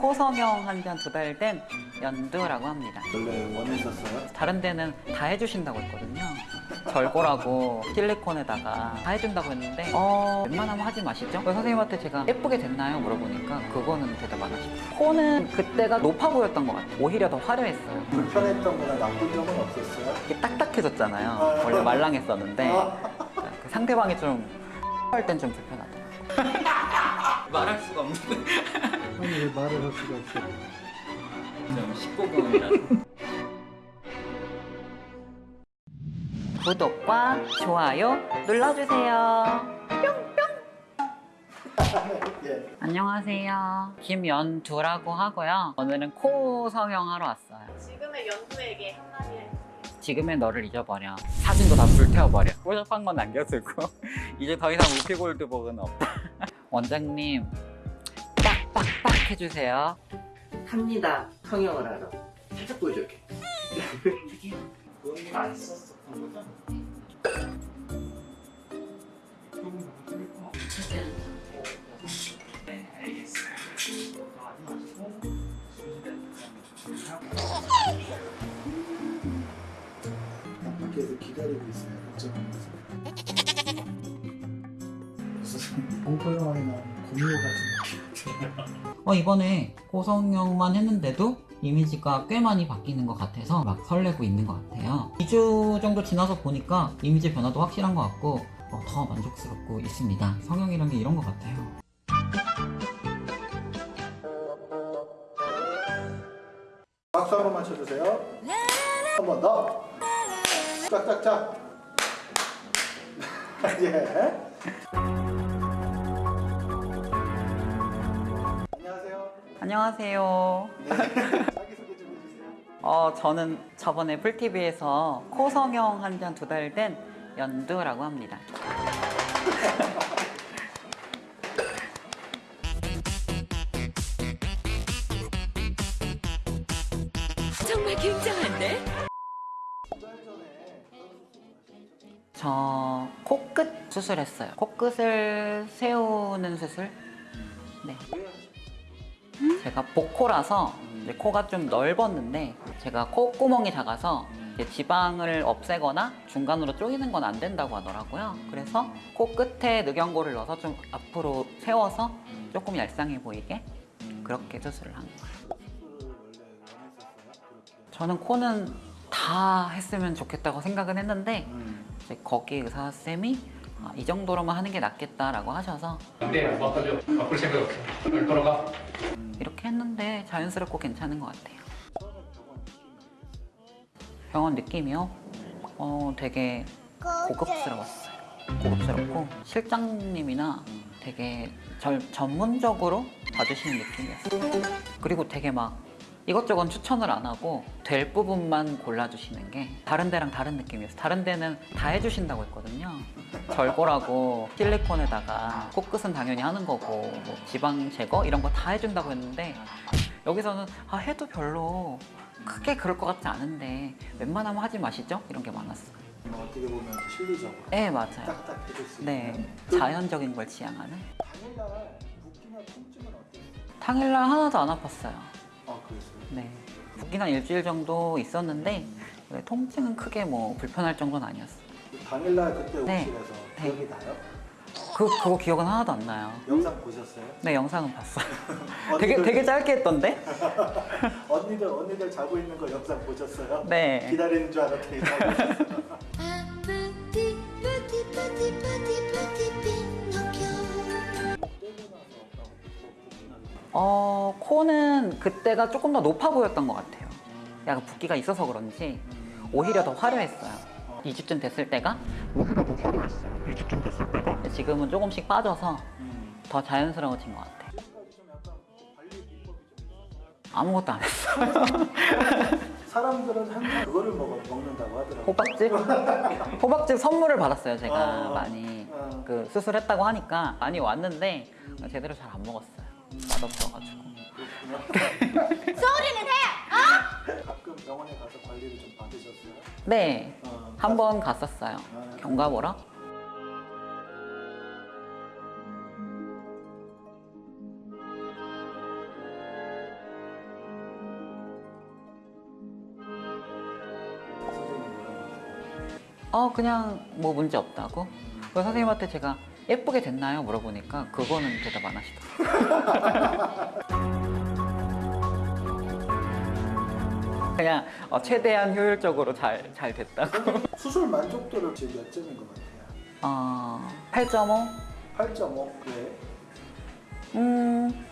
코 성형 한 지 한 두 달 된 연두라고 합니다. 원래 원했었어요? 다른 데는 다 해주신다고 했거든요. 절골하고 실리콘에다가 다 해준다고 했는데 어 웬만하면 하지 마시죠. 선생님한테 제가 예쁘게 됐나요? 물어보니까 그거는 대답 안 하시고 코는 그때가 높아 보였던 것 같아요. 오히려 더 화려했어요. 불편했던 거나 나쁜 점은 없었어요? 이게 딱딱해졌잖아요. 원래 말랑했었는데 그 상대방이 좀 할 땐 좀 불편하더라고요. 말할 수가 없는 아니 왜 말을 할 수가 없어요? 좀 19금이라서 구독과 좋아요 눌러주세요. 예. 안녕하세요. 김연두라고 하고요. 오늘은 코 성형하러 왔어요. 지금의 연두에게 한마디 해주세요. 지금의 너를 잊어버려. 사진도 다 불태워버려. 뽀샵한 건 남겨두고 이제 더 이상 우피골드복은 없다. 원장님 해주세요. 합니다. 성형을 하러. 살짝 보여줄게. 안 썼어. 네, 어, 이번에 코 성형만 했는데도 이미지가 꽤 많이 바뀌는 것 같아서 막 설레고 있는 것 같아요. 2주 정도 지나서 보니까 이미지 변화도 확실한 것 같고 어, 더 만족스럽고 있습니다. 성형이란 게 이런 것 같아요. 박수 한 번만 쳐주세요. 한 번 더. 짝짝짝. 예. 안녕하세요. 네. 자기소개 좀 해주세요. 어, 저는 저번에 풀TV에서 코 성형 한 지 한 두 달 된 연두라고 합니다. 정말 굉장한데? 저 코끝 수술했어요. 코끝을 세우는 수술. 네. 왜 제가 복코라서 이제 코가 좀 넓었는데 제가 콧구멍이 작아서 지방을 없애거나 중간으로 쪼이는 건 안 된다고 하더라고요. 그래서 코끝에 늑연고를 넣어서 좀 앞으로 세워서 조금 얄쌍해 보이게 그렇게 수술을 한 거예요. 저는 코는 다 했으면 좋겠다고 생각은 했는데 음. 이제 거기 의사 쌤이 아, 이 정도로만 하는 게 낫겠다라고 하셔서 네, 바꿔줘. 바꿀 생각 없어. 빨리 돌아가. 자연스럽고 괜찮은 것 같아요. 병원 느낌이요? 어, 되게 고급스러웠어요. 고급스럽고 실장님이나 되게 절 전문적으로 봐주시는 느낌이었어요. 그리고 되게 막 이것저것 추천을 안 하고 될 부분만 골라주시는 게 다른 데랑 다른 느낌이었어요. 다른 데는 다 해주신다고 했거든요. 절골하고 실리콘에다가 코끝은 당연히 하는 거고 뭐 지방 제거 이런 거 다 해준다고 했는데 여기서는 아 해도 별로 크게 그럴 것 같지 않은데 웬만하면 하지 마시죠? 이런 게 많았어요. 뭐 어떻게 보면 실리적으로 네 맞아요. 딱딱 해줄 수 네 있는 자연적인 걸 지향하는. 당일날 붓기나 통증은 어땠어요? 당일날 하나도 안 아팠어요. 아 그랬어요? 네한 일주일 정도 있었는데 통증은 크게 뭐 불편할 정도는 아니었어요. 그 당일날 그때 네. 오실에서 네. 기억이 나요? 그 그거 기억은 하나도 안 나요. 영상 보셨어요? 네 영상은 봤어요. 되게 되게 짧게 했던데. 언니들 언니들 자고 있는 거 영상 보셨어요? 네. 기다리는 줄 알았더니 어 코는 그때가 조금 더 높아 보였던 것 같아요. 약간 붓기가 있어서 그런지 오히려 더 화려했어요. 2주쯤 됐을 때가 오히려 더 화려했어요. 2주쯤 됐을 때가 지금은 조금씩 빠져서 음. 더 자연스러워진 것 있어요? 아무것도 안 했어요. 사람들은 항상 그거를 먹어, 먹는다고 하더라고요. 호박즙? 호박즙 선물을 받았어요, 제가 어. 많이. 어. 그 수술했다고 하니까 많이 왔는데 제대로 잘 안 먹었어요. 맛없어가지고. 가끔 병원에 가서 관리를 좀 받으셨어요? 네, 어, 한 번 갔었어요. 경과 보러. 어 그냥 뭐 문제 없다고 그 선생님한테 제가 예쁘게 됐나요? 물어보니까 그거는 대답 안 하시더라고요 그냥 어, 최대한 효율적으로 잘, 잘 됐다고. 수술 만족도를 지금 몇 점인 것 같아요? 어, 8.5? 8.5? 왜? 음,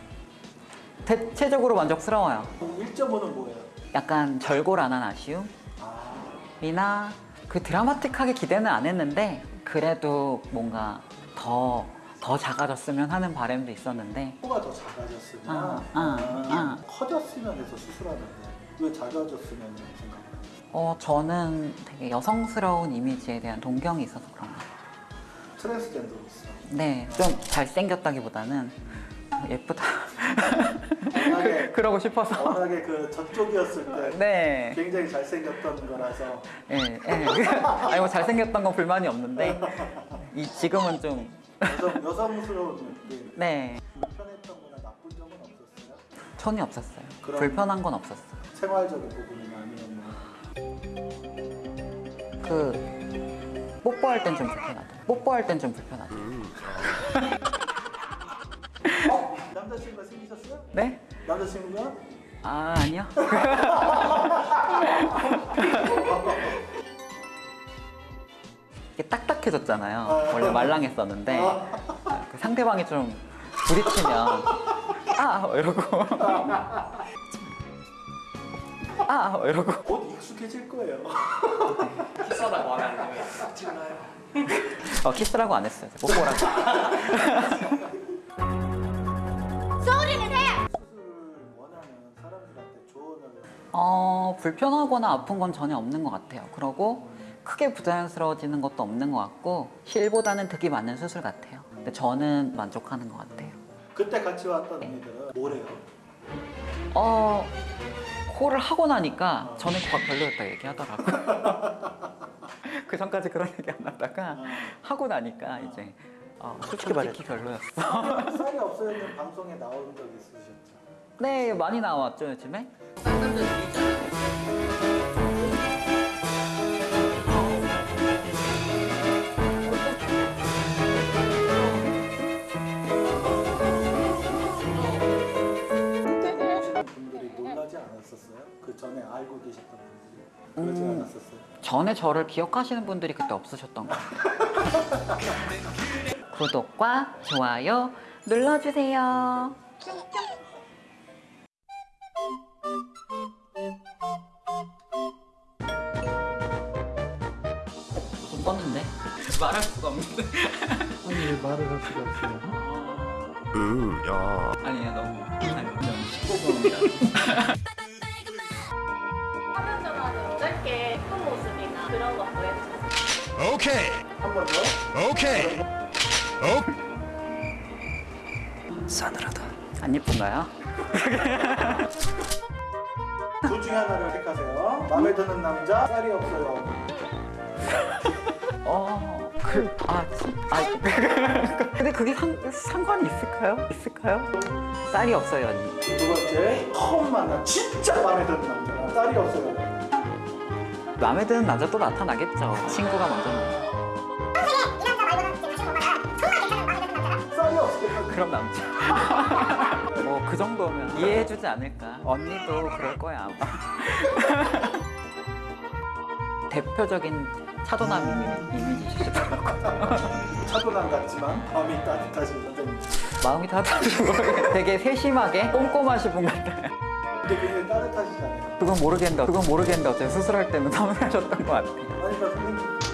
대체적으로 만족스러워요. 1.5는 뭐예요? 약간 절골안한 아쉬움? 아, 이나 그 드라마틱하게 기대는 안 했는데 그래도 뭔가 더, 더 작아졌으면 하는 바람도 있었는데 코가 더 작아졌으면 아, 아, 아. 커졌으면 해서 수술하는데 왜 작아졌으면 생각을 해요? 어, 저는 되게 여성스러운 이미지에 대한 동경이 있어서 그런 것 같아요. 트랜스젠더로서 네, 좀 잘생겼다기보다는 예쁘다. 워낙에, 그러고 싶어서. 워낙에 그 저쪽이었을 때 네. 굉장히 잘생겼던 거라서 예, 예. 아니, 뭐 잘생겼던 건 불만이 없는데, 이, 지금은 좀, 여성, 여성스러운 느낌 네. 불편했던 거나 나쁜 점은 없었어요? 전혀 없었어요. 불편한 건 없었어요. 생활적인 부분이나 아니면 뭐 그, 뽀뽀할 땐 좀 불편하다. 뽀뽀할 땐 좀 불편하다. 어? 남자친구가 생기셨어요? 네? 남자친구가? 아, 아니요. 이게 딱딱해졌잖아요. 원래 말랑했었는데 그 상대방이 좀 부딪히면 아 이러고 아 이러고 곧 익숙해질 거예요 키스하다고 하면 안 되면 찍나요? 어, 키스라고 안 했어요. 뽀뽀라고. 수술을 원하는 사람들한테 조언을 어, 불편하거나 아픈 건 전혀 없는 것 같아요. 그러고 크게 부자연스러워지는 것도 없는 것 같고 실보다는 득이 많은 수술 같아요. 근데 저는 만족하는 것 같아요. 그때 같이 왔던 언니들은 뭐래요? 어, 코를 하고 나니까 저는 코가 별로였다 얘기하더라고요. 그 전까지 그런 얘기 안 하다가 하고 나니까 이제 어, 솔직히 솔직히 별로였어. 쌀이 없어요는 방송에 나온 적 있으셨죠? 네, 많이 나왔죠 요즘에. 놀라지 않았었어요? 그 전에 알고 계셨던 분들이 그러지 음. 않았었어요? 전에 저를 기억하시는 분들이 그때 없으셨던 것 같아요. 구독과 좋아요 눌러주세요. 좀 떴는데 말할 수가 없는데 아니 왜 말을 할 수가 없어요? 아니야 너무 너무 19분 화면 보여주세요. 한번 더? 안 예쁜가요? 둘 중에 하나를 택하세요 마음에 드는 남자 쌀이 없어요 어, 그, 아, 참, 아, 근데 그게 상, 상관이 있을까요? 있을까요? 쌀이 없어요, 언니. 두 번째 처음 만난 진짜 마음에 드는 남자 쌀이 없어요 마음에 드는 남자 또 나타나겠죠. 친구가 먼저 그럼 남자. 뭐, 그 정도면 이해해주지 않을까. 언니도 그럴 거야, 아마. 대표적인 차도남 이미- 이미지시더라고요. 차도남 같지만 마음이 따뜻하신 선생님 마음이 따뜻하시고 되게 세심하게 꼼꼼하신 분 같아요. 굉장히 따뜻하시잖아요 그건 모르겠는데, 그건 모르겠는데 어차피 수술할 때는 섬세하셨던 것 같아요. 아니 그러니까 선생님